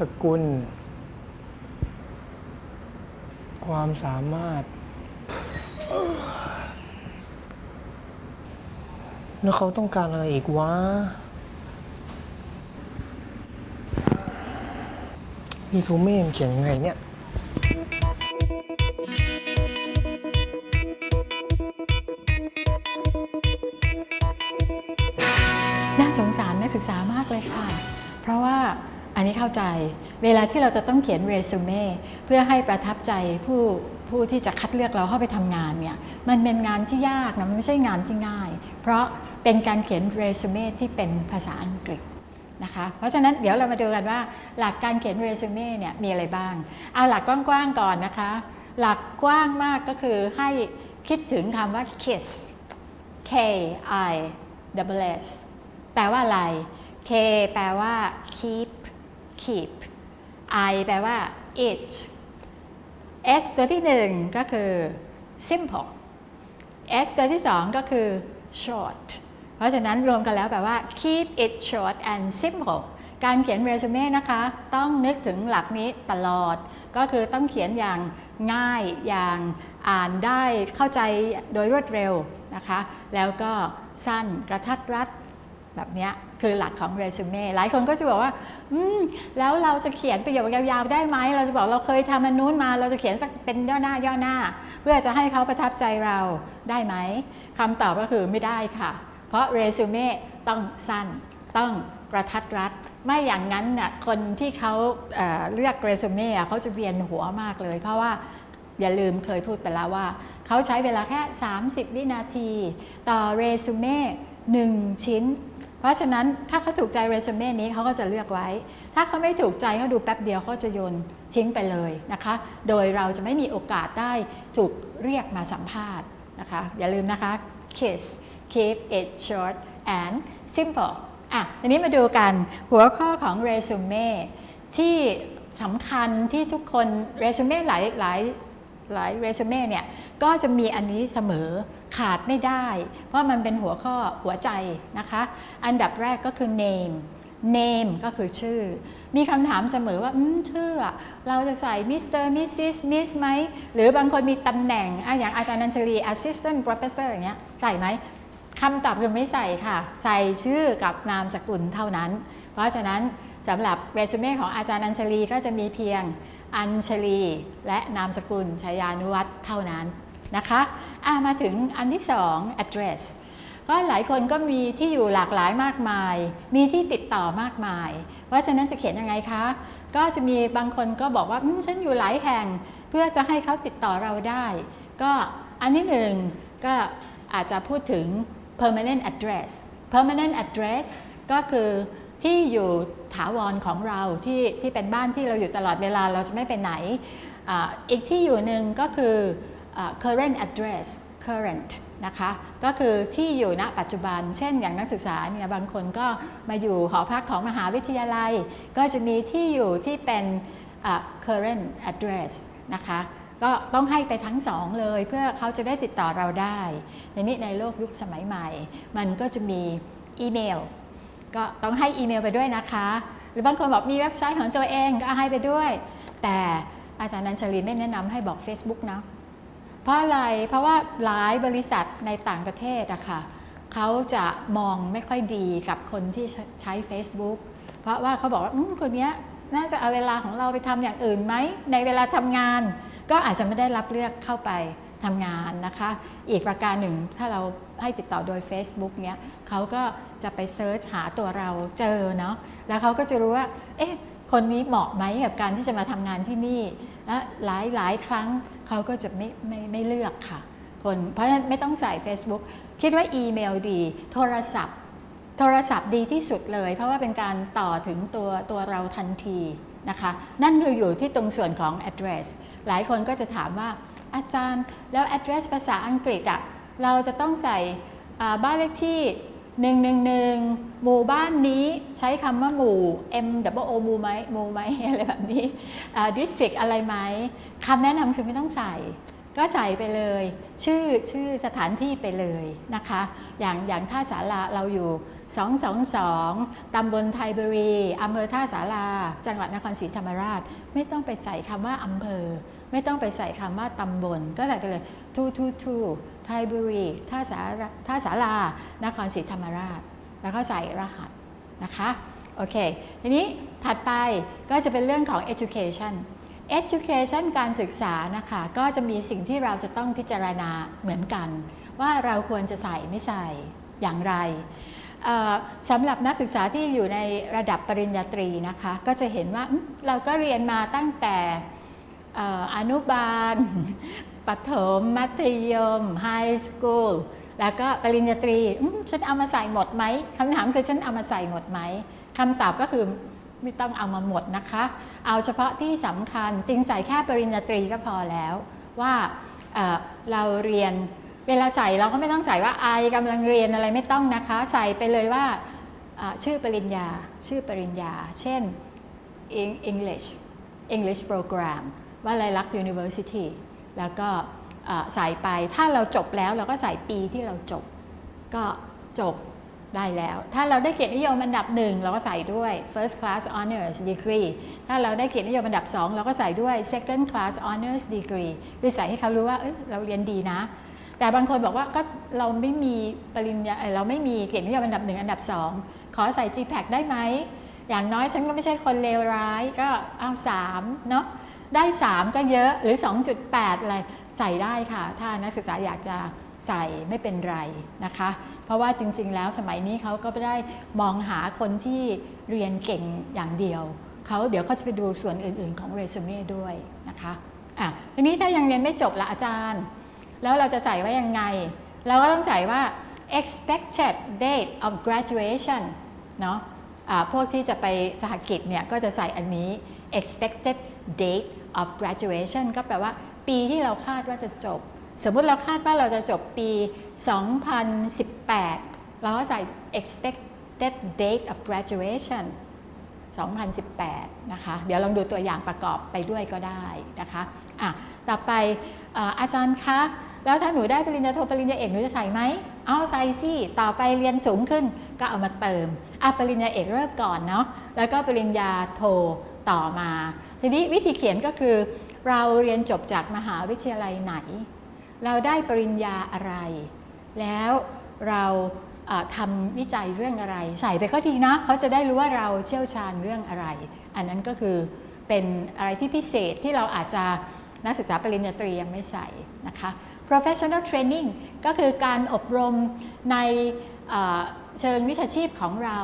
สกุล ความสามารถ แล้วเขาต้องการอะไรอีกวะรีซูเม่เขียนยังไงเนี่ยน่าสงสารนักศึกษามากเลยค่ะ เพราะว่า นนี้เข้าใจ เวลาที่เราจะต้องเขียนเรซูเม่เพื่อให้ประทับใจผู้ผู้ที่จะคัดเลือกเราเข้าไปทำงานเนี่ยมันเป็นงานที่ยากนะมันไม่ใช่งานที่ง่าย เพราะเป็นการเขียนเรซูเม่ที่เป็นภาษาอังกฤษนะคะเพราะฉะนั้นเดี๋ยวเรามาดูกันว่าหลักการเขียนเรซูเม่เนี่ยมีอะไรบ้าง เอาหลักกว้างๆก่อนนะคะ หลักกว้างมากก็คือให้คิดถึงคำว่า kiss K I S แปลว่าอะไร K แปลว่า keep keep I แปลว่า it S ตัวที่หนึ่งก็คือ simple S ตัวที่สองก็คือ short เพราะฉะนั้นรวมกันแล้วแปลว่า keep it short and simple การเขียนเรซูเม่นะคะ ต้องนึกถึงหลักนี้ตลอด ก็คือต้องเขียนอย่างง่ายอย่างอ่านได้เข้าใจโดยรวดเร็วนะคะ แล้วก็สั้นกระทัดรัด แบบนี้คือหลักของเรซูเม่หลายคนก็จะบอกว่า อืม แล้วเราจะเขียนประโยคยาวๆได้ไหม เราจะบอกเราเคยทำอันนู้นมา เราจะเขียนสักเป็นย่อหน้าย่อหน้า เพื่อจะให้เขาประทับใจเราได้ไหมคำตอบก็คือไม่ได้ค่ะ เพราะเรซูเม่ต้องสั้น ต้องกระทัดรัด ไม่อย่างนั้นน่ะคนที่เขาเเลือกเรซูเม่เขาจะเวียนหัวมากเลย เพราะว่าอย่าลืมเคยพูดไปแล้วว่า เขาใช้เวลาแค่ 30 วินาที ต่อเรซูเม่1ชิ้น เพราะฉะนั้นถ้าเขาถูกใจเรซูเม่นี้เขาก็จะเลือกไว้ ถ้าเขาไม่ถูกใจเขาดูแป๊บเดียวเขาจะโยนทิ้งไปเลยนะคะ โดยเราจะไม่มีโอกาสได้ถูกเรียกมาสัมภาษณ์นะคะ อย่าลืมนะคะ kiss keep it short and simple อะทีนี้มาดูกันหัวข้อของเรซูเม่ที่สำคัญที่ทุกคนเรซูเม่หลายหลายหลายเรซูเม่เนี่ยก็จะมีอันนี้เสมอ ขาดไม่ได้ เพราะมันเป็นหัวข้อหัวใจนะคะ อันดับแรกก็คือ name name ก็คือชื่อ มีคำถามเสมอว่าอืมชื่อ เราจะใส่ Mr. Mrs. Miss ไหม หรือบางคนมีตำแหน่งอะอย่างอาจารย์นันชลี assistant professor อย่างเงี้ย ใส่ไหมคำตอบคือไม่ใส่ค่ะ ใส่ชื่อกับนามสกุลเท่านั้น เพราะฉะนั้นสำหรับเรซูเม่ของอาจารย์นันชลีก็จะมีเพียงอัญชลี และนามสกุลชายานุวัตรเท่านั้นนะคะะมาถึงอันที่สอง address ก็หลายคนก็มีที่อยู่หลากหลายมากมาย มีที่ติดต่อมากมายเพราะฉะนั้นจะเขียนยังไงคะ ก็จะมีบางคนก็บอกว่าฉันอยู่หลายแห่ง เพื่อจะให้เขาติดต่อเราได้ ก็อันที่หนึ่งก็อาจจะพูดถึง permanent address permanent address ก็คือที่อยู่ถาวรของเราที่ที่เป็นบ้านที่เราอยู่ตลอดเวลาเราจะไม่ไปไหนออีกที่อยู่หนึ่งก็คือ current address current นะคะก็คือที่อยู่ณปัจจุบัน เช่นอย่างนักศึกษาเนี่ยบางคนก็มาอยู่หอพักของมหาวิทยาลัย ก็จะมีที่อยู่ที่เป็น current address นะคะก็ต้องให้ไปทั้งสองเลยเพื่อเขาจะได้ติดต่อเราได้ ในนี้ในโลกยุคสมัยใหม่ มันก็จะมีอีเมล ก็ต้องให้อีเมลไปด้วยนะคะ หรือบางคนบอกมีเว็บไซต์ของตัวเองก็ให้ไปด้วย แต่อาจารย์นันชลีไม่แนะนำให้บอก Facebook นะ เพราะอะไรเพราะว่าหลายบริษัทในต่างประเทศอะค่ะเขาจะมองไม่ค่อยดีกับคนที่ใช้ Facebook เพราะว่าเขาบอกว่าคนนี้น่าจะเอาเวลาของเราไปทำอย่างอื่นไหม ในเวลาทำงาน ก็อาจจะไม่ได้รับเลือกเข้าไปทำงานนะคะ อีกประการหนึ่งถ้าเราให้ติดต่อโดย Facebook เนี้ยเขาก็จะไปเซิร์ชหาตัวเราเจอเนาะแล้วเขาก็จะรู้ว่า เอ๊ะ คนนี้เหมาะไหมกับการที่จะมาทำงานที่นี่และหลายหลายครั้ง เขาก็จะไม่ไม่ไม่เลือกค่ะ คนเพราะฉะนั้นไม่ต้องใส่ Facebook คิดว่าอีเมลดี โทรศัพท์ โทรศัพท์ดีที่สุดเลย เพราะว่าเป็นการต่อถึงตัวตัวเราทันทีนะคะ นั่นคืออยู่ที่ตรงส่วนของ address หลายคนก็จะถามว่าอาจารย์แล้ว address ภาษาอังกฤษอะเราจะต้องใส่บ้านเลขที่ 111 หมู่บ้านนี้ใช้คำว่าหมู่ M W O หมู่ไหมหมู่ไหมอะไรแบบนี้ district อะไรไหมคำแนะนำคือไม่ต้องใส่ ก็ใส่ไปเลย ชื่อชื่อสถานที่ไปเลยนะคะ อย่างอย่างท่าสาราเราอยู่ 222 ตำบลไทยบุรีอำเภอท่าสาราจังหวัดนครศรีธรรมราช ไม่ต้องไปใส่คำว่าอำเภอ ไม่ต้องไปใส่คำว่าตำบล ก็ใส่ไปเลยทูทูทู ไทยบุรีท่าสาราท่าสารานครศรีธรรมราช แล้วก็ใส่รหัสนะคะโอเคทีนี้ถัดไปก็จะเป็นเรื่องของ education education การศึกษานะคะก็จะมีสิ่งที่เราจะต้องพิจารณาเหมือนกัน ว่าเราควรจะใส่ไม่ใส่อย่างไรสำหรับนักศึกษาที่อยู่ในระดับปริญญาตรีนะคะก็จะเห็นว่าเราก็เรียนมาตั้งแต่อออนุบาล ปฐมมัธยมไฮสคูลแล้วก็ปริญญาตรีฉันเอามาใส่หมดไหมคำถามคือฉันเอามาใส่หมดไหมคำตอบก็คือไม่ต้องเอามาหมดนะคะ เอาเฉพาะที่สำคัญจริงใส่แค่ปริญญาตรีก็พอแล้ว ว่าเเราเรียนเวลาใส่เราก็ไม่ต้องใส่ว่าไอกำลังเรียนอะไรไม่ต้องนะคะ ใส่ไปเลยว่าชื่อปริญญา ชื่อปริญญา เช่น English English Program ว่าลัยลักษณ์ University แล้วก็ใส่ไปถ้าเราจบแล้วเราก็ใส่ปีที่เราจบ ก็จบได้แล้ว ถ้าเราได้เกียรตินิยมอันดับหนึ่งเราก็ใส่ด้วย first class honors degree ถ้าเราได้เกียรตินิยมอันดับสองเราก็ใส่ด้วย second class honors degree คือใส่ให้เขารู้ว่าเเราเรียนดีนะ แต่บางคนบอกว่าก็เราไม่มีปริญญาเราไม่มีเกียรตินิยมอันดับหนึ่งอันดับสองขอใส่ GPAC ได้ไหมอย่างน้อยฉันก็ไม่ใช่คนเลวร้ายก็เอา3เนาะ ได้ 3 ก็เยอะหรือ 2.8 อะไรใส่ได้ค่ะ ถ้านักศึกษาอยากจะใส่ไม่เป็นไรนะคะ เพราะว่าจริง ๆ แล้วสมัยนี้เขาก็ไม่ได้มองหาคนที่เรียนเก่งอย่างเดียวเขาเดี๋ยวเขาจะไปดูส่วนอื่น ๆ ของเรซูเม่ด้วยนะคะอะทีนี้ถ้ายังเรียนไม่จบละอาจารย์ แล้วเราจะใส่ว่ายังไง เราก็ต้องใส่ว่า expected date of graduation เนาะอ่าพวกที่จะไปสหกิจเนี่ยก็จะใส่อันนี้ expected date of graduation ก็แปลว่าปีที่เราคาดว่าจะจบ สมมุติเราคาดว่าเราจะจบปี 2018 เราก็ใส่ expected date of graduation 2018 นะคะ เดี๋ยวลองดูตัวอย่างประกอบไปด้วยก็ได้นะคะอะต่อไปอาอาจารย์คะ แล้วถ้าหนูได้ปริญญาโทปริญญาเอกหนูจะใส่ไหม เอาใส่สิ ต่อไปเรียนสูงขึ้นก็เอามาเติมอะปริญญาเอกเริ่มก่อนเนาะ แล้วก็ปริญญาโทต่อมา ทีนี้วิธีเขียนก็คือเราเรียนจบจากมหาวิทยาลัยไหน เราได้ปริญญาอะไร แล้วเราทำวิจัยเรื่องอะไร ใส่ไปก็ดีนะเขาจะได้รู้ว่าเราเชี่ยวชาญเรื่องอะไร อันนั้นก็คือเป็นอะไรที่พิเศษที่เราอาจจะนักศึกษาปริญญาตรียังไม่ใส่นะคะ professional training ก็คือการอบรมใน เชิงวิชาชีพของเรา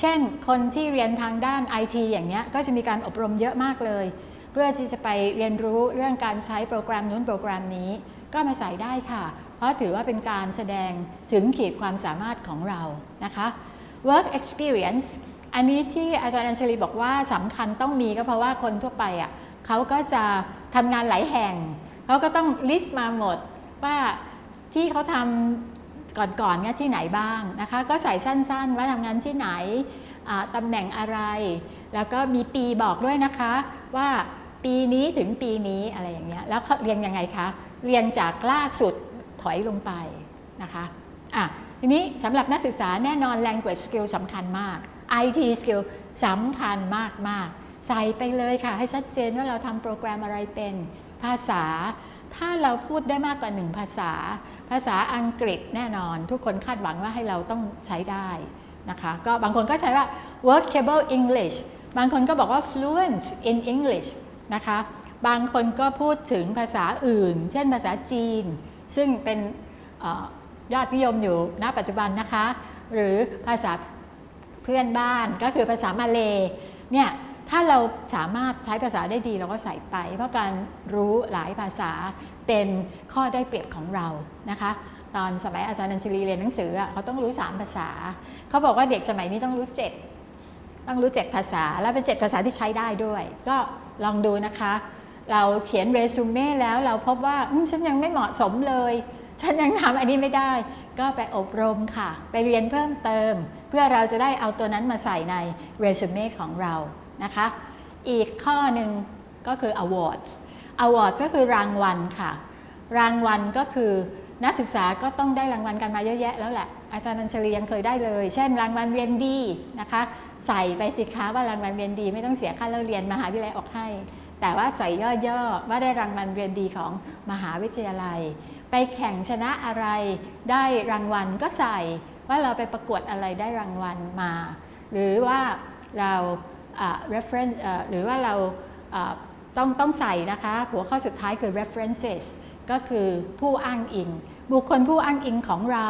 เช่น คนที่เรียนทางด้าน IT อย่างเนี้ยก็จะมีการอบรมเยอะมากเลย เพื่อที่จะไปเรียนรู้เรื่องการใช้โปรแกรมนู้นโปรแกรมนี้ ก็มาใส่ได้ค่ะ เพราะถือว่าเป็นการแสดงถึงขีดความสามารถของเรานะคะ work experience อันนี้ที่อาจารย์อัญชลีบอกว่าสำคัญต้องมีก็เพราะว่าคนทั่วไปอะเขาก็จะทำงานหลายแห่ง เขาก็ต้อง list มาหมดว่าที่เขาทำ ก่อนๆเนี่ยที่ไหนบ้างนะคะ ก็ใส่สั้นๆ ว่าทำงานที่ไหนตำแหน่งอะไร แล้วก็มีปีบอกด้วยนะคะว่าปีนี้ถึงปีนี้อะไรอย่างเงี้ยแล้วเขาเรียนยังไงคะเรียนจากล่าสุดถอยลงไปนะคะอะทีนี้สำหรับนักศึกษาแน่นอน language skill สำคัญมาก IT skill สำคัญมากมากๆใส่ไปเลยค่ะ ให้ชัดเจนว่าเราทำโปรแกรมอะไรเป็นภาษา ถ้าเราพูดได้มากกว่าหนึ่งภาษา ภาษาอังกฤษแน่นอน ทุกคนคาดหวังว่าให้เราต้องใช้ได้นะคะก็บางคนก็ใช้ว่า workable English บางคนก็บอกว่า fluent in English นะคะบางคนก็พูดถึงภาษาอื่น เช่นภาษาจีน ซึ่งเป็นอยอดนิยมอยู่ณปัจจุบันนะคะ หรือภาษาเพื่อนบ้านก็คือภาษามาเลเนี่ย ถ้าเราสามารถใช้ภาษาได้ดีเราก็ใส่ไป เพราะการรู้หลายภาษาเป็นข้อได้เปรียบของเรานะคะ ตอนสมัยอาจารย์นัญชลีเรียนหนังสือเขาต้องรู้ 3 ภาษา เขาบอกว่าเด็กสมัยนี้ต้องรู้ 7 ต้องรู้ 7 ภาษา แล้วเป็น 7 ภาษาที่ใช้ได้ด้วย ก็ลองดูนะคะ เราเขียนเรซูเม่แล้วเราพบว่าฉันยังไม่เหมาะสมเลยฉันยังทำอันนี้ไม่ได้ ก็ไปอบรมค่ะ ไปเรียนเพิ่มเติม เพื่อเราจะได้เอาตัวนั้นมาใส่ในเรซูเม่ของเรา นะคะ อีกข้อหนึ่งก็คือ awards awards ก็คือรางวัลค่ะ รางวัลก็คือนักศึกษาก็ต้องได้รางวัลกันมาเยอะแยะแล้วแหละ อาจารย์นัญชลียังเคยได้เลย เช่น รางวัลเรียนดีนะคะ ใส่ไปสิคะว่ารางวัลเรียนดี ไม่ต้องเสียค่าเล่าเรียนมหาวิทยาลัยออกให้ แต่ว่าใส่ย่อๆว่าได้รางวัลเรียนดีของมหาวิทยาลัย ไปแข่งชนะอะไร ได้รางวัลก็ใส่ว่าเราไปประกวดอะไรได้รางวัลมา หรือว่าเรา reference หรือว่าเราต้องต้องใส่นะคะ หัวข้อสุดท้ายคือ references ก็คือผู้อ้างอิง บุคคลผู้อ้างอิงของเรา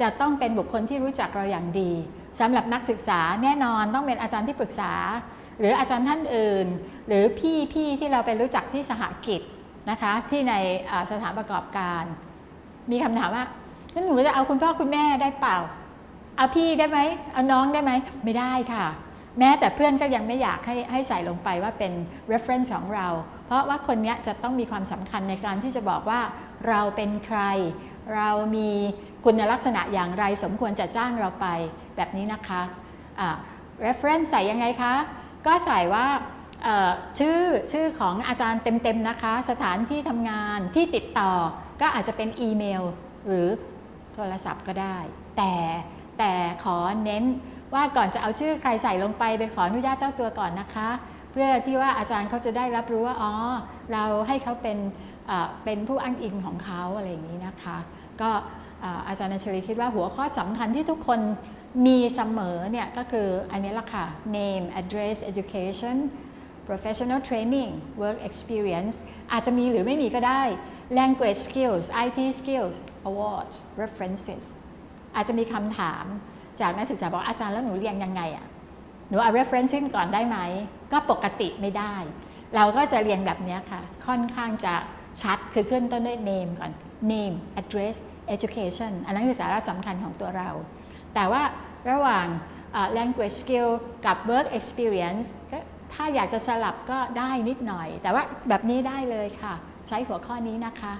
จะต้องเป็นบุคคลที่รู้จักเราอย่างดีสำหรับนักศึกษาแน่นอนต้องเป็นอาจารย์ที่ปรึกษา หรืออาจารย์ท่านอื่น หรือพี่พี่ที่เราไปรู้จักที่สหกิจนะคะที่ในสถานประกอบการ มีคำถามว่างั้นหนูจะเอาคุณพ่อคุณแม่ได้เปล่าเอาพี่ได้ไหมเอาน้องได้ไหมไม่ได้ค่ะ แม้แต่เพื่อนก็ยังไม่อยากให้ให้ใส่ลงไปว่าเป็น reference ของเรา เพราะว่าคนนี้จะต้องมีความสำคัญในการที่จะบอกว่าเราเป็นใคร เรามีคุณลักษณะอย่างไรสมควรจะจ้างเราไปแบบนี้นะคะอ่า reference ใส่ยังไงคะ ก็ใส่ว่าชื่อชื่อของอาจารย์เต็มๆนะคะ สถานที่ทำงานที่ติดต่อ ก็อาจจะเป็นอีเมล หรือโทรศัพท์ก็ได้ แต่แต่ขอเน้น ว่าก่อนจะเอาชื่อใครใส่ลงไปไปขออนุญาตเจ้าตัวก่อนนะคะ เพื่อที่ว่าอาจารย์เขาจะได้รับรู้ว่าอ๋อเราให้เขาเป็นเป็นผู้อ้างอิงของเขาอะไรอย่างนี้นะคะ ก็อาจารย์นัชลีคิดว่าหัวข้อสำคัญที่ทุกคนมีเสมอเนี่ยก็คืออันนี้ละค่ะ name address education professional training work experience อาจจะมีหรือไม่มีก็ได้ language skills IT skills awards references อาจจะมีคำถาม จากนักศึกษาบอกอาจารย์แล้วหนูเรียนยังไงอะหนูเอา referencing ก่อนได้ไหม ก็ปกติไม่ได้ เราก็จะเรียนแบบนี้ค่ะ ค่อนข้างจะชัดคือขึ้นต้นด้วย name ก่อน name address education อันนั้นคือสาระสำคัญของตัวเรา แต่ว่าระหว่าง language skill กับ work experience ก็ถ้าอยากจะสลับก็ได้นิดหน่อย แต่ว่าแบบนี้ได้เลยค่ะ ใช้หัวข้อนี้นะคะ